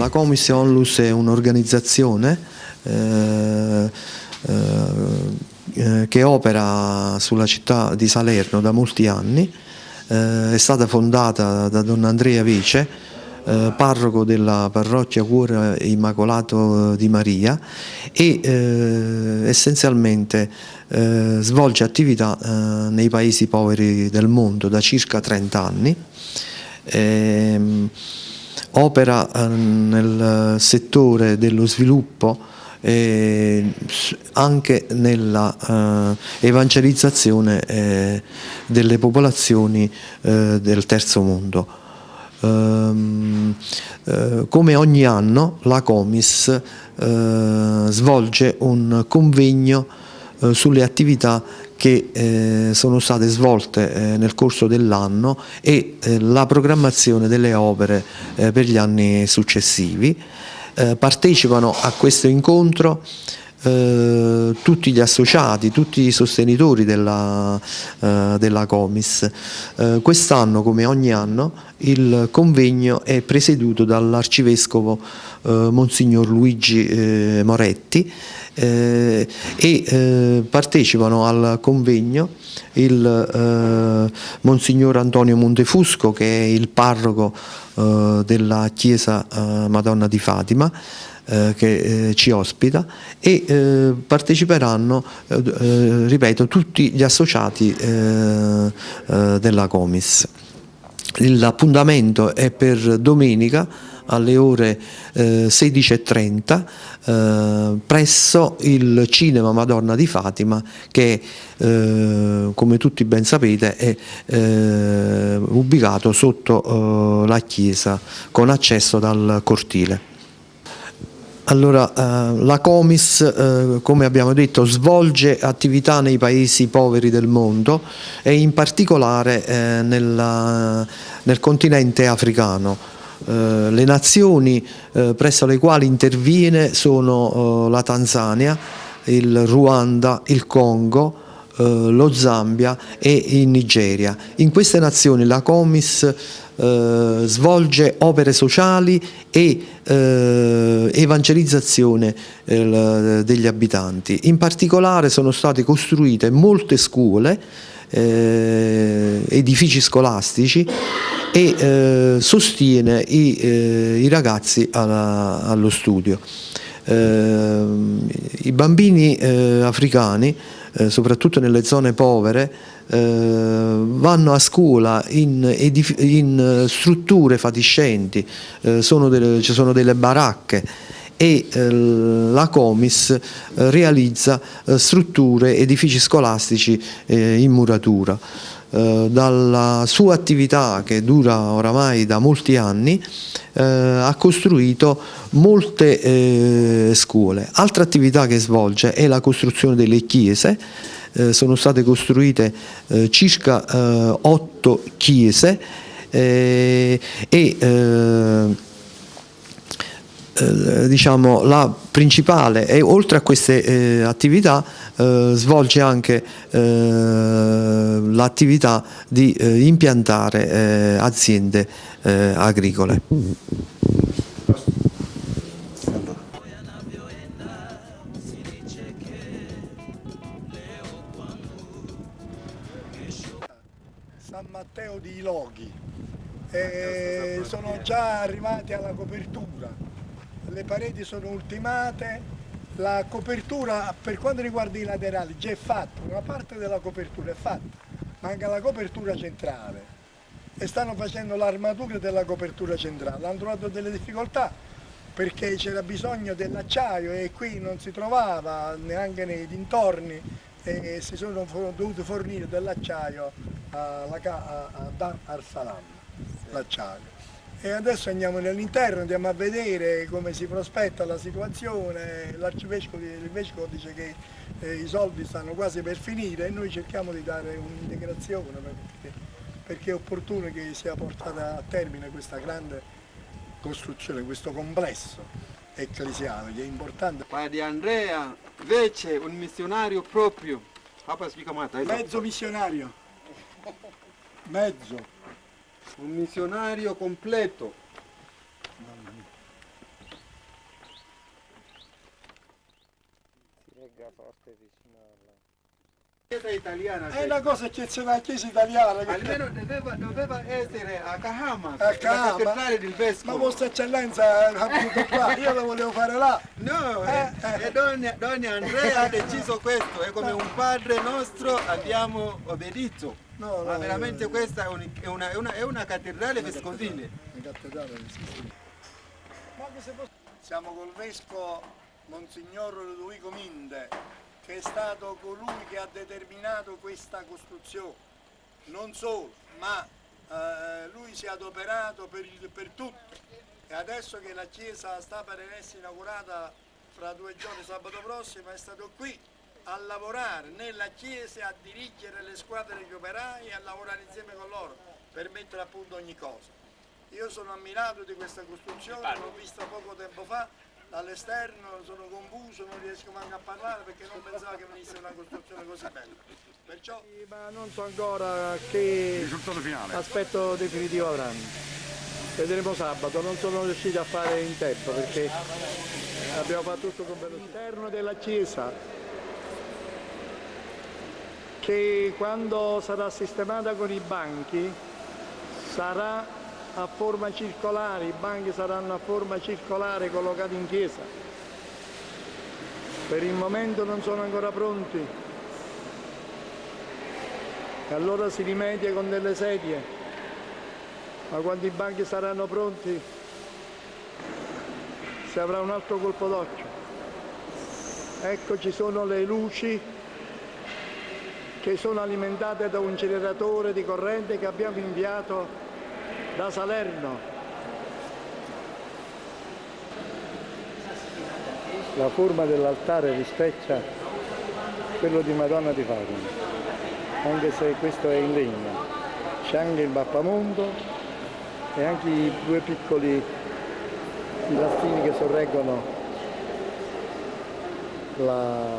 la Comis Onlus è un'organizzazione eh, eh, che opera sulla città di Salerno da molti anni, eh, è stata fondata da Don Andrea Vice, eh, parroco della parrocchia Cuore Immacolato di Maria e eh, essenzialmente eh, svolge attività eh, nei paesi poveri del mondo da circa 30 anni. Opera nel settore dello sviluppo eh, anche nella eh, evangelizzazione eh, delle popolazioni eh, del terzo mondo. Ehm, eh, come ogni anno la Comis eh, svolge un convegno sulle attività che sono state svolte nel corso dell'anno e la programmazione delle opere per gli anni successivi. Eh, partecipano a questo incontro eh, tutti gli associati, tutti i sostenitori della, eh, della Comis. Eh, Quest'anno, come ogni anno, il convegno è presieduto dall'arcivescovo eh, Monsignor Luigi eh, e partecipano al convegno il Monsignor Antonio Montefusco che è il parroco della chiesa Madonna di Fatima eh, che eh, ci ospita e eh, parteciperanno, eh, ripeto, tutti gli associati eh, della Comis. L'appuntamento è per domenica alle ore eh, 16.30 eh, presso il Cinema Madonna di Fatima che eh, come tutti ben sapete è ubicato sotto la chiesa con accesso dal cortile. Allora, eh, la Comis, eh, come abbiamo detto, svolge attività nei paesi poveri del mondo e in particolare eh, nella, nel continente africano. Eh, le nazioni eh, presso le quali interviene sono eh, la Tanzania, il Ruanda, il Congo, lo Zambia e in Nigeria. In queste nazioni la Comis eh, svolge opere sociali e eh, evangelizzazione eh, degli abitanti. In particolare sono state costruite molte scuole, eh, edifici scolastici e eh, sostiene i, eh, i ragazzi alla, allo studio. I bambini africani, soprattutto nelle zone povere, eh, vanno a scuola in, in strutture fatiscenti, eh, sono delle, ci sono delle baracche e eh, la Comis eh, realizza eh, strutture, edifici scolastici in muratura. dalla sua attività che dura oramai da molti anni ha costruito molte scuole. Altra attività che svolge è la costruzione delle chiese sono state costruite circa otto chiese e eh, diciamo, la principale e oltre a queste attività svolge anche l'attività di impiantare aziende agricole. Matteo di Loghi. Sono già arrivati alla copertura, le pareti sono ultimate, la copertura per quanto riguarda i laterali già è fatta, una parte della copertura è fatta, manca la copertura centrale e stanno facendo l'armatura della copertura centrale, hanno trovato delle difficoltà perché c'era bisogno dell'acciaio e qui non si trovava neanche nei dintorni e si sono dovuti fornire dell'acciaio a Dar al-Salam, l'acciaio. E adesso andiamo nell'interno, andiamo a vedere come si prospetta la situazione, l'arcivescovo dice che eh, i soldi stanno quasi per finire e noi cerchiamo di dare un'integrazione perché, perché è opportuno che sia portata a termine questa grande costruzione, questo complesso ecclesiale che è importante. Padre Andrea invece un missionario proprio, mezzo missionario mezzo un missionario completo. Si regga forte vicino alla chiesa italiana. È cioè. una cosa eccezionale, la chiesa italiana. Almeno doveva, doveva essere a Kahama, a Kahama. cattedrale del vescovo. Ma vostra eccellenza eh, ha voluto qua, io lo volevo fare là. No, eh, eh. e Don, Don Andrea ha deciso questo, è come un padre nostro abbiamo obbedito. No, Ma veramente questa è, un- è una, è una- è una cattedrale vescovile. Siamo col vescovo Monsignor Ludovico Minde, che è stato colui che ha determinato questa costruzione. Non solo, ma eh, lui si è adoperato per, il- per tutto. E adesso che la chiesa sta per essere inaugurata fra due giorni, sabato prossimo, è stato qui a lavorare nella chiesa, a dirigere le squadre degli operai e a lavorare insieme con loro per mettere a punto ogni cosa. Io sono ammirato di questa costruzione, l'ho vista poco tempo fa dall'esterno, sono confuso, non riesco manco a parlare perché non pensavo che venisse una costruzione così bella. Perciò Ma non so ancora che aspetto definitivo avranno. Vedremo sabato, non sono riusciti a fare in tempo perché abbiamo fatto tutto con velocità. All'interno della chiesa che quando sarà sistemata con i banchi sarà a forma circolare, i banchi saranno a forma circolare collocati in chiesa. Per il momento non sono ancora pronti, e allora si rimedia con delle sedie, ma quando i banchi saranno pronti si avrà un altro colpo d'occhio. Ecco ci sono le luci che sono alimentate da un generatore di corrente che abbiamo inviato da Salerno. La forma dell'altare rispecchia quello di Madonna di Fatima anche se questo è in legno. C'è anche il mappamondo e anche i due piccoli pilastrini che sorreggono la-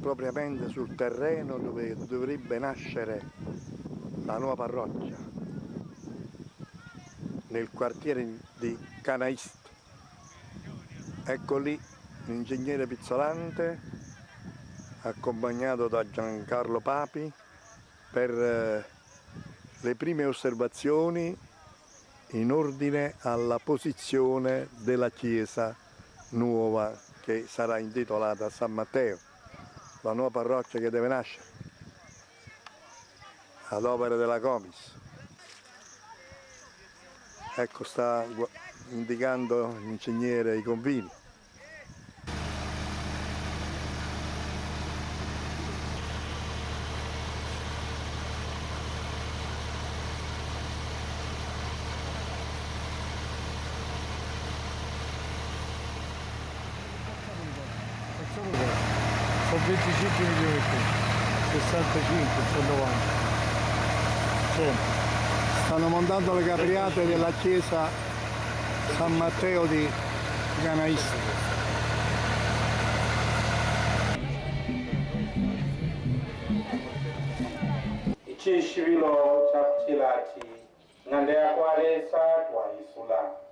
propriamente sul terreno dove dovrebbe nascere la nuova parrocchia, nel quartiere di Canaist. Ecco lì l'ingegnere Pizzolante accompagnato da Giancarlo Papi per eh, le prime osservazioni in ordine alla posizione della chiesa nuova che sarà intitolata San Matteo, la nuova parrocchia che deve nascere ad opera della Comis. Ecco sta indicando l'ingegnere i confini. 65, sono 90 sì. stanno montando le capriate della chiesa San Matteo di Ganaista. Ichishivilo chapchilati ng'ande yakwalesa twaisula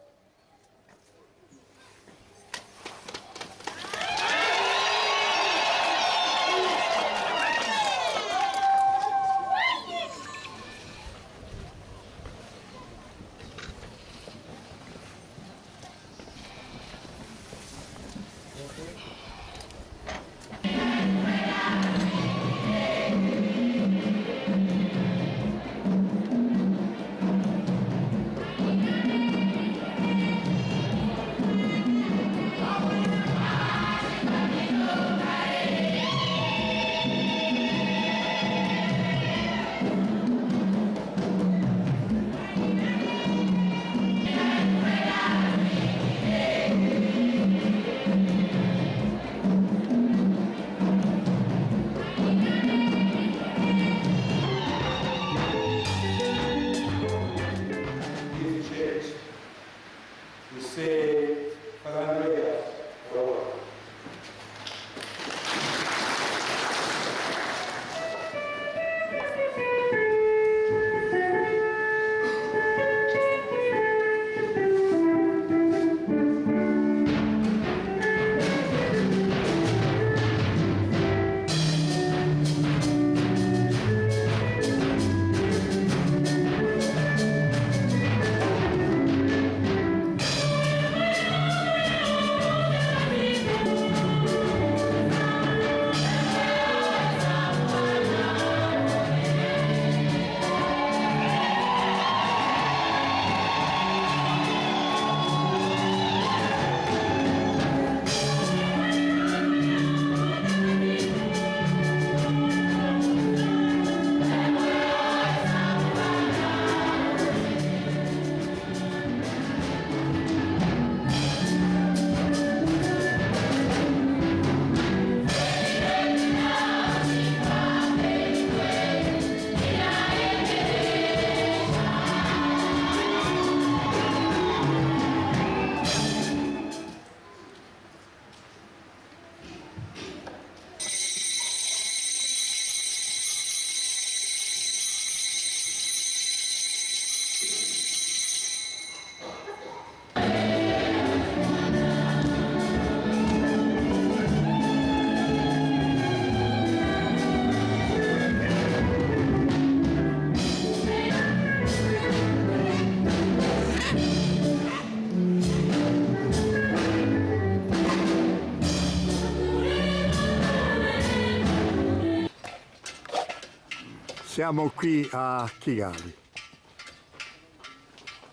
Siamo qui a Chigali,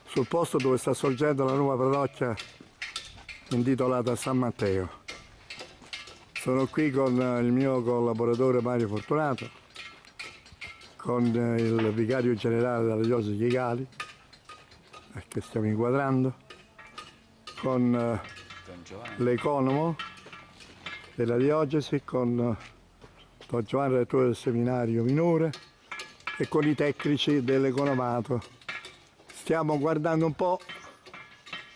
sul posto dove sta sorgendo la nuova parrocchia intitolata San Matteo. Sono qui con il mio collaboratore Mario Fortunato, con il vicario generale della diocesi di Chigali, che stiamo inquadrando, con eh, l'economo della diocesi, con eh, Don Giovanni, rettore del seminario minore, e con i tecnici dell'economato. Stiamo guardando un po'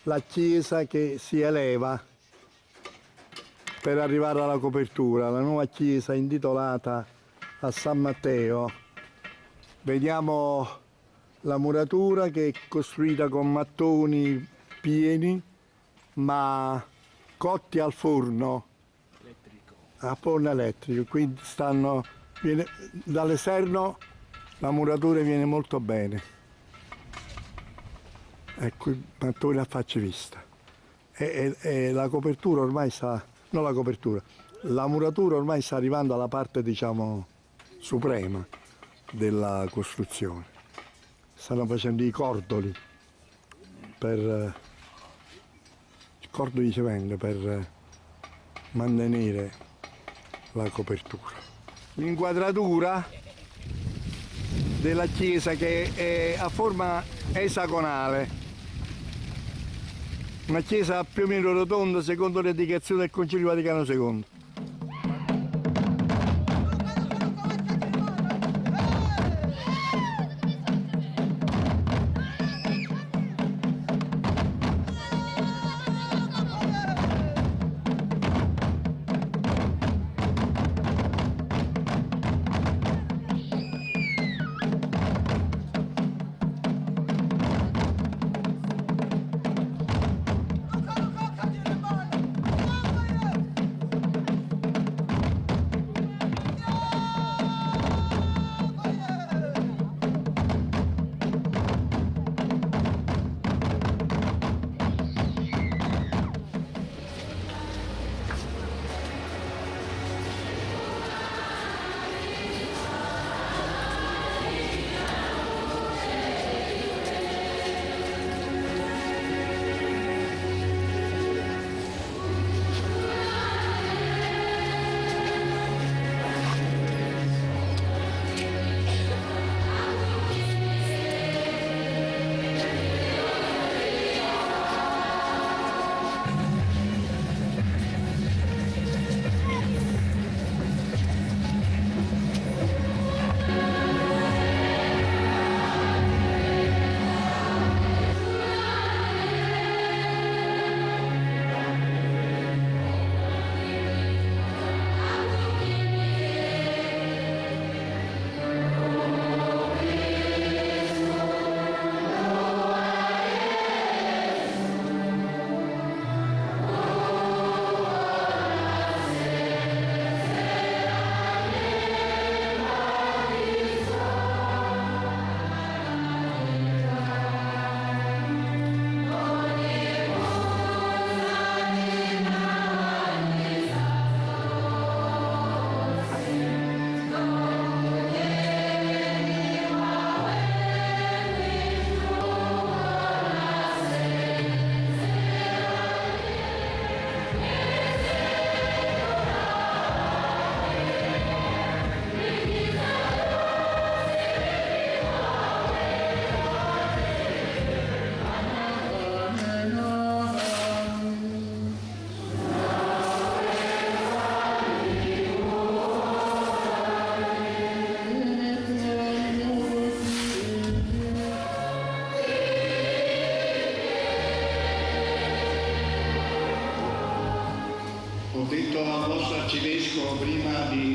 la chiesa che si eleva per arrivare alla copertura, la nuova chiesa intitolata a San Matteo. Vediamo la muratura che è costruita con mattoni pieni ma cotti al forno elettrico. a forno elettrico quindi stanno viene, dall'esterno la muratura viene molto bene. Ecco i mattoni a faccia vista. E, e, e la copertura ormai sta non la copertura la muratura ormai sta arrivando alla parte diciamo suprema della costruzione. Stanno facendo i cordoli per cordoli di cemento per mantenere la copertura. L'inquadratura della chiesa che è a forma esagonale. Una chiesa più o meno rotonda secondo le indicazioni del Concilio Vaticano II prima di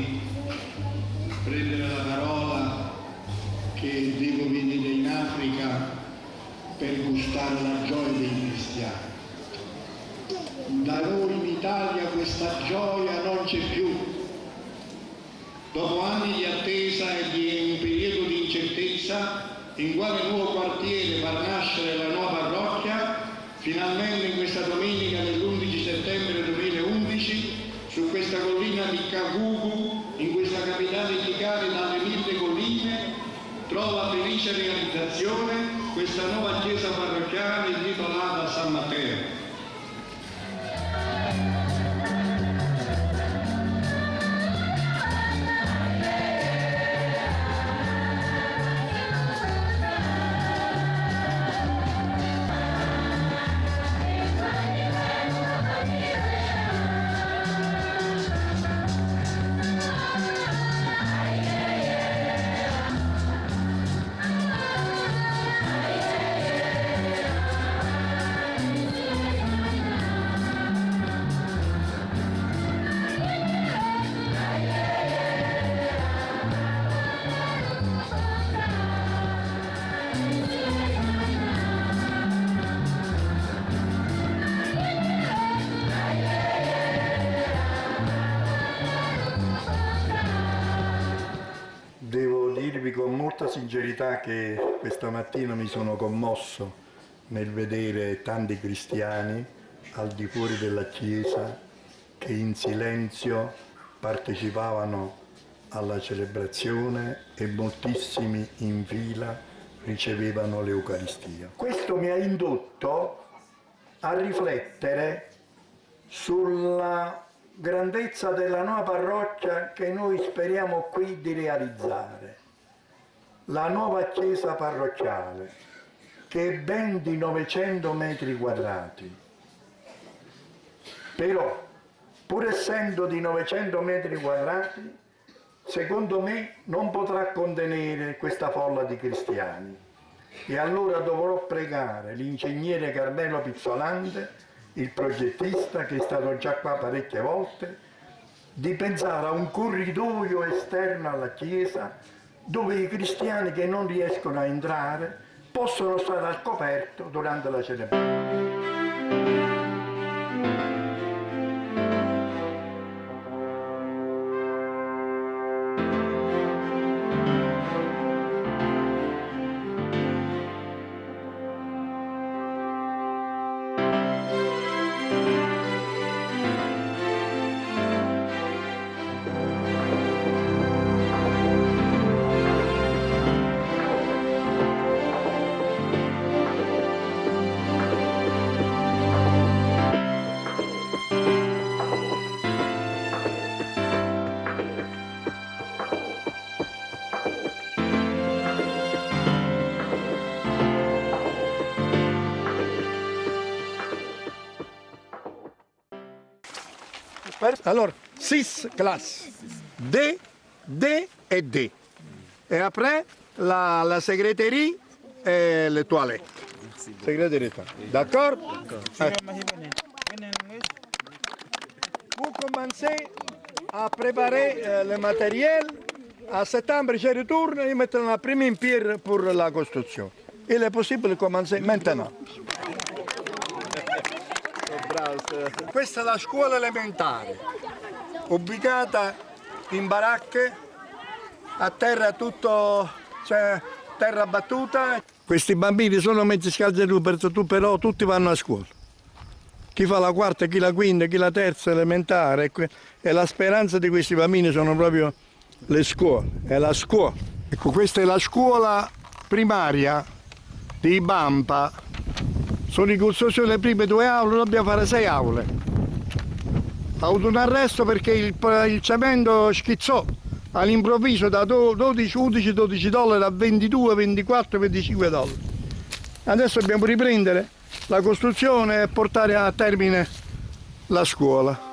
intitolata Sincerità che questa mattina mi sono commosso nel vedere tanti cristiani al di fuori della chiesa che in silenzio partecipavano alla celebrazione e moltissimi in fila ricevevano l'Eucaristia. Questo mi ha indotto a riflettere sulla grandezza della nuova parrocchia che noi speriamo qui di realizzare. La nuova chiesa parrocchiale, che è ben di 900 metri quadrati. Però, pur essendo di 900 metri quadrati, secondo me non potrà contenere questa folla di cristiani. E allora dovrò pregare l'ingegnere Carmelo Pizzolante il progettista che è stato già qua parecchie volte, di pensare a un corridoio esterno alla chiesa dove i cristiani che non riescono a entrare possono stare al coperto durante la cerimonia. Allora, six classes, D, D et D. Et après, la, la secrétaire et les toilettes. Secrétaire. D'accord Eh. Vous commencez à préparer euh, le matériel. À septembre, je retourne et mettre la première pierre pour la construction. Il est possible de commencer maintenant. Questa è la scuola elementare, ubicata in baracche, a terra tutto, cioè terra battuta. Questi bambini sono mezzi scalzi tu, però tutti vanno a scuola. Chi fa la quarta, chi la quinta, chi la terza elementare. E la speranza di questi bambini sono proprio le scuole, è la scuola. Ecco, questa è la scuola primaria di Bampa sono in costruzione le prime due aule, dobbiamo fare sei aule. Ha avuto un arresto perché il, il cemento schizzò all'improvviso da 12, 11, 12 dollari a 22, 24, 25 dollari. Adesso dobbiamo riprendere la costruzione e portare a termine la scuola.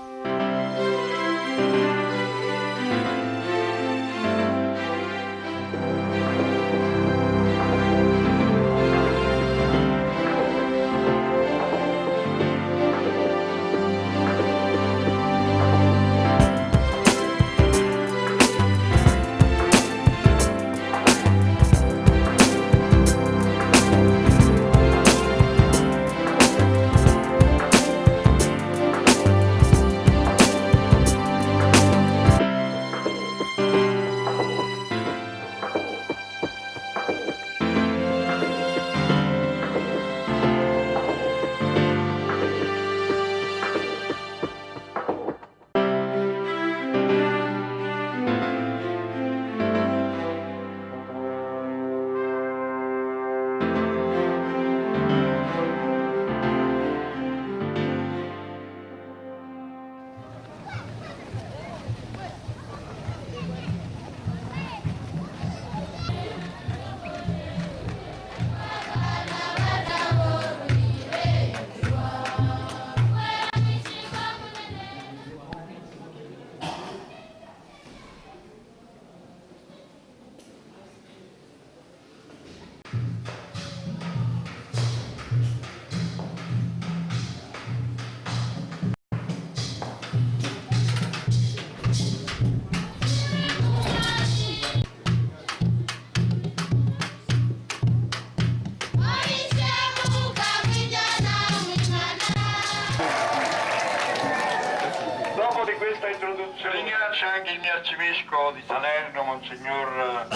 Arcivescovo di Salerno, Monsignor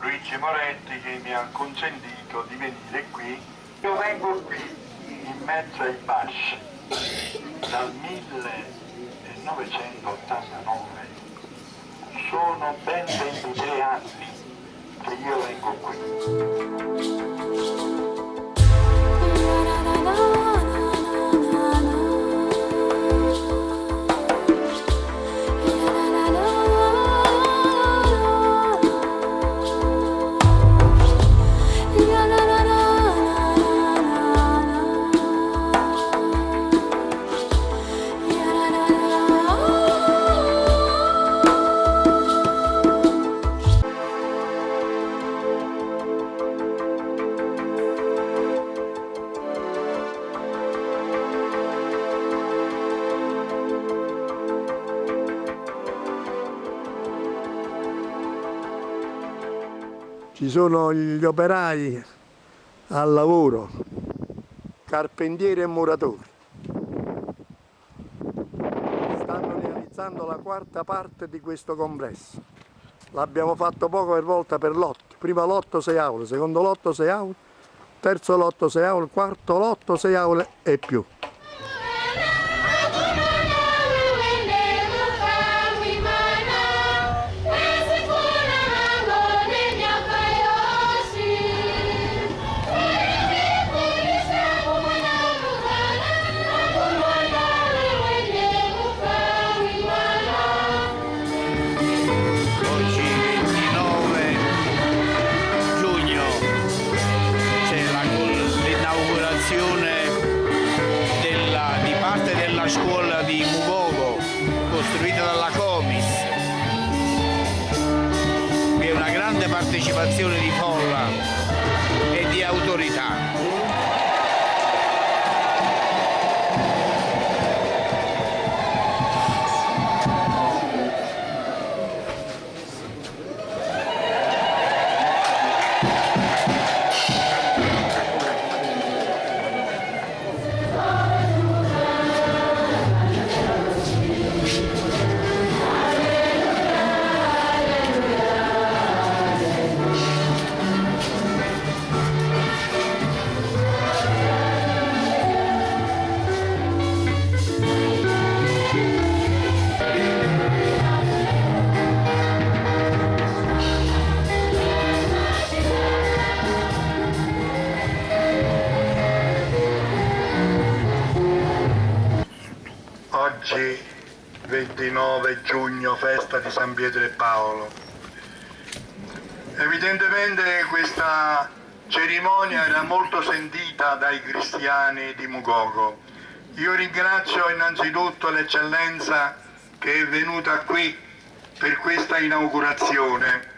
Luigi Moretti che mi ha consentito di venire qui. Io vengo qui in mezzo ai basci dal 1989. Sono ben 23 anni che io vengo qui. Sono gli operai al lavoro, carpentieri e muratori. Stanno realizzando la quarta parte di questo complesso. L'abbiamo fatto poco per volta per lotto. Prima lotto 6 aule, secondo lotto 6 aule, terzo lotto 6 aule, quarto lotto 6 aule e più. San Pietro e Paolo. Evidentemente questa cerimonia era molto sentita dai cristiani di Mugogo. Io ringrazio innanzitutto l'eccellenza che è venuta qui per questa inaugurazione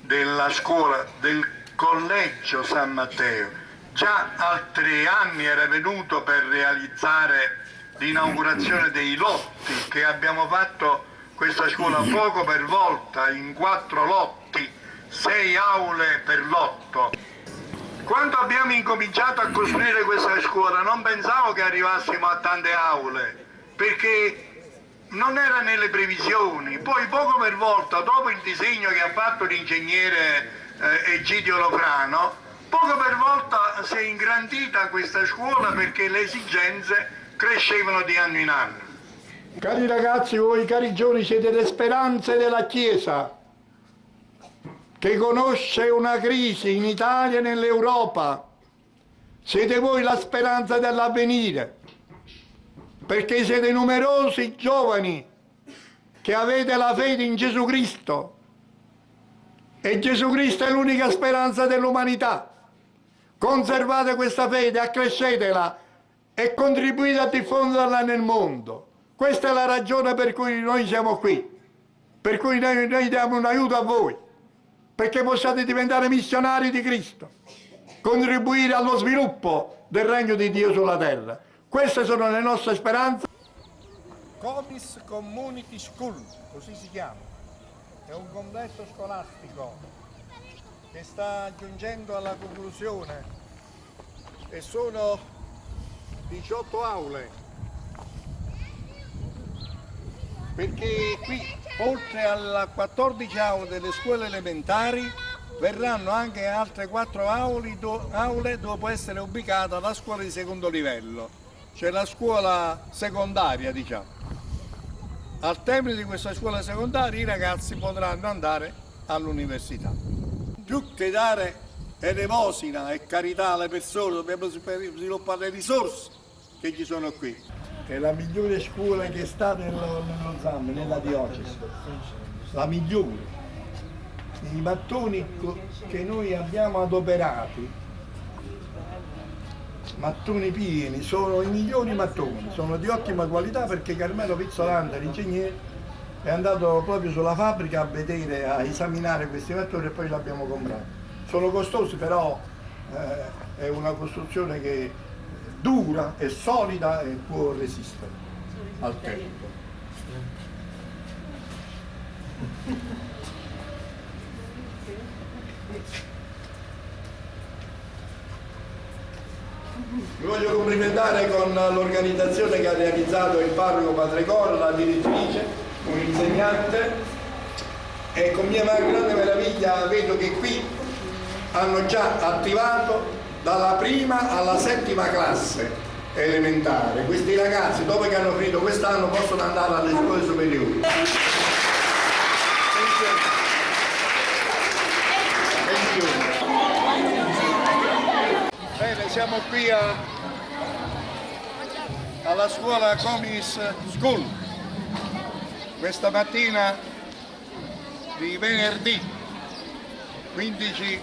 della scuola del collegio San Matteo. Già altri anni era venuto per realizzare l'inaugurazione dei lotti che abbiamo fatto questa scuola poco per volta in quattro lotti, sei aule per lotto. Quando abbiamo incominciato a costruire questa scuola non pensavo che arrivassimo a tante aule perché non era nelle previsioni, poi poco per volta, dopo il disegno che ha fatto l'ingegnere eh, Egidio Lofrano, poco per volta si è ingrandita questa scuola perché le esigenze crescevano di anno in anno. Cari ragazzi, voi cari giovani siete le speranze della Chiesa che conosce una crisi in Italia e nell'Europa. Siete voi la speranza dell'avvenire, perché siete numerosi giovani che avete la fede in Gesù Cristo e Gesù Cristo è l'unica speranza dell'umanità. Conservate questa fede, accrescetela e contribuite a diffonderla nel mondo. Questa è la ragione per cui noi siamo qui, per cui noi, noi diamo un aiuto a voi, perché possiate diventare missionari di Cristo, contribuire allo sviluppo del regno di Dio sulla terra. Queste sono le nostre speranze. Comis Community School, così si chiama. È un complesso scolastico che sta giungendo alla conclusione e sono 18 aule. Perché qui, oltre alla 14 aule delle scuole elementari, verranno anche altre quattro aule, aule dove può essere ubicata la scuola di secondo livello, cioè la scuola secondaria diciamo. Al termine di questa scuola secondaria i ragazzi potranno andare all'università. Più che dare elemosina e carità alle persone, dobbiamo sviluppare le risorse che ci sono qui. È la migliore scuola che sta nello, nello ZAM, nella diocesi, la migliore. I mattoni che noi abbiamo adoperati, mattoni pieni, sono i migliori mattoni, sono di ottima qualità perché Carmelo Pizzolanda, l'ingegnere, è andato proprio sulla fabbrica a vedere, a esaminare questi mattoni e poi l'abbiamo comprato. Sono costosi però eh, è una costruzione che dura, è solida e può resistere al tempo. Mi voglio complimentare con l'organizzazione che ha realizzato il parroco Padre Cor, la direttrice, un insegnante e con mia grande meraviglia vedo che qui hanno già attivato dalla prima alla settima classe elementare. Questi ragazzi dopo che hanno finito quest'anno possono andare alle scuole superiori. Bene, siamo qui a, alla scuola Comis School questa mattina di venerdì 15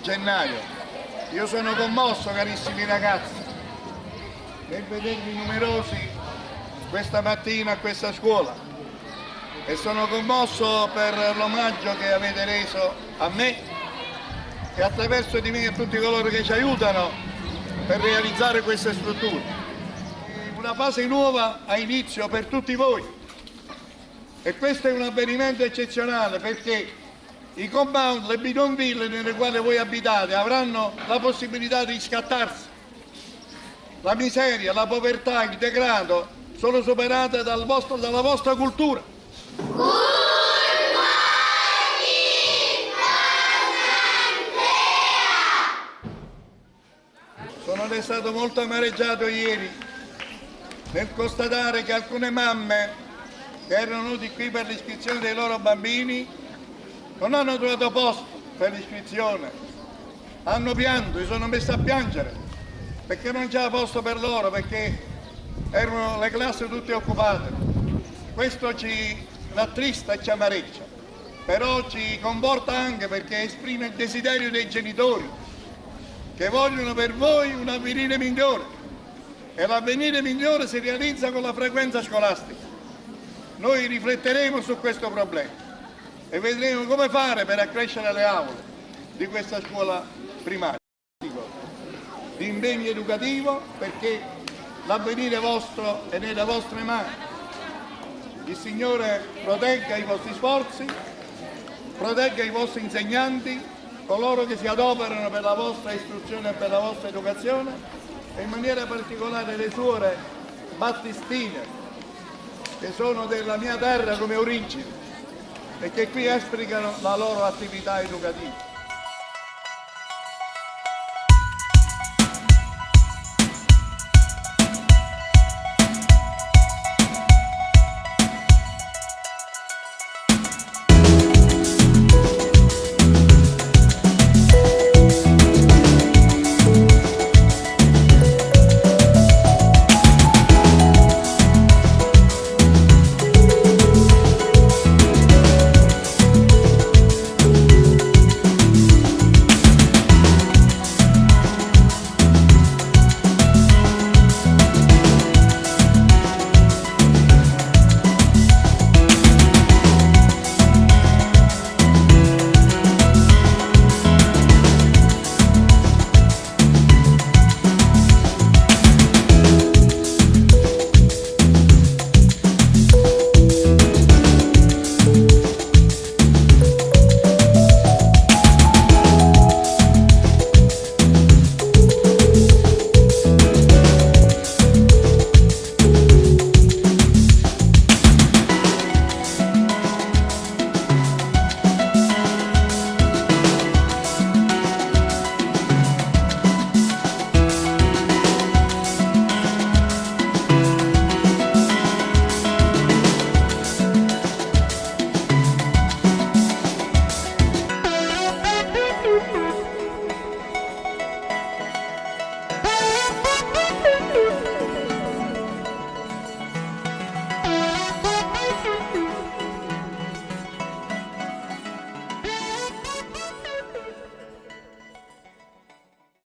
gennaio io sono commosso carissimi ragazzi nel vedervi numerosi questa mattina a questa scuola e sono commosso per l'omaggio che avete reso a me e attraverso di me a tutti coloro che ci aiutano per realizzare queste strutture. Una fase nuova ha inizio per tutti voi e questo è un avvenimento eccezionale perché i compound, le bidonville nelle quali voi abitate avranno la possibilità di scattarsi. La miseria, la povertà, il degrado sono superate dal vostro, dalla vostra cultura. Sono stato molto amareggiato ieri nel constatare che alcune mamme che erano venuti qui per l'iscrizione dei loro bambini non hanno trovato posto per l'iscrizione, hanno pianto, si sono messi a piangere perché non c'era posto per loro, perché erano le classi tutte occupate. Questo ci rattrista e ci amareggia, però ci comporta anche perché esprime il desiderio dei genitori che vogliono per voi un avvenire migliore e l'avvenire migliore si realizza con la frequenza scolastica. Noi rifletteremo su questo problema e vedremo come fare per accrescere le aule di questa scuola primaria. Di impegno educativo perché l'avvenire vostro è nelle vostre mani. Il Signore protegga i vostri sforzi, protegga i vostri insegnanti, coloro che si adoperano per la vostra istruzione e per la vostra educazione e in maniera particolare le suore battistine che sono della mia terra come origine e che qui esplicano la loro attività educativa.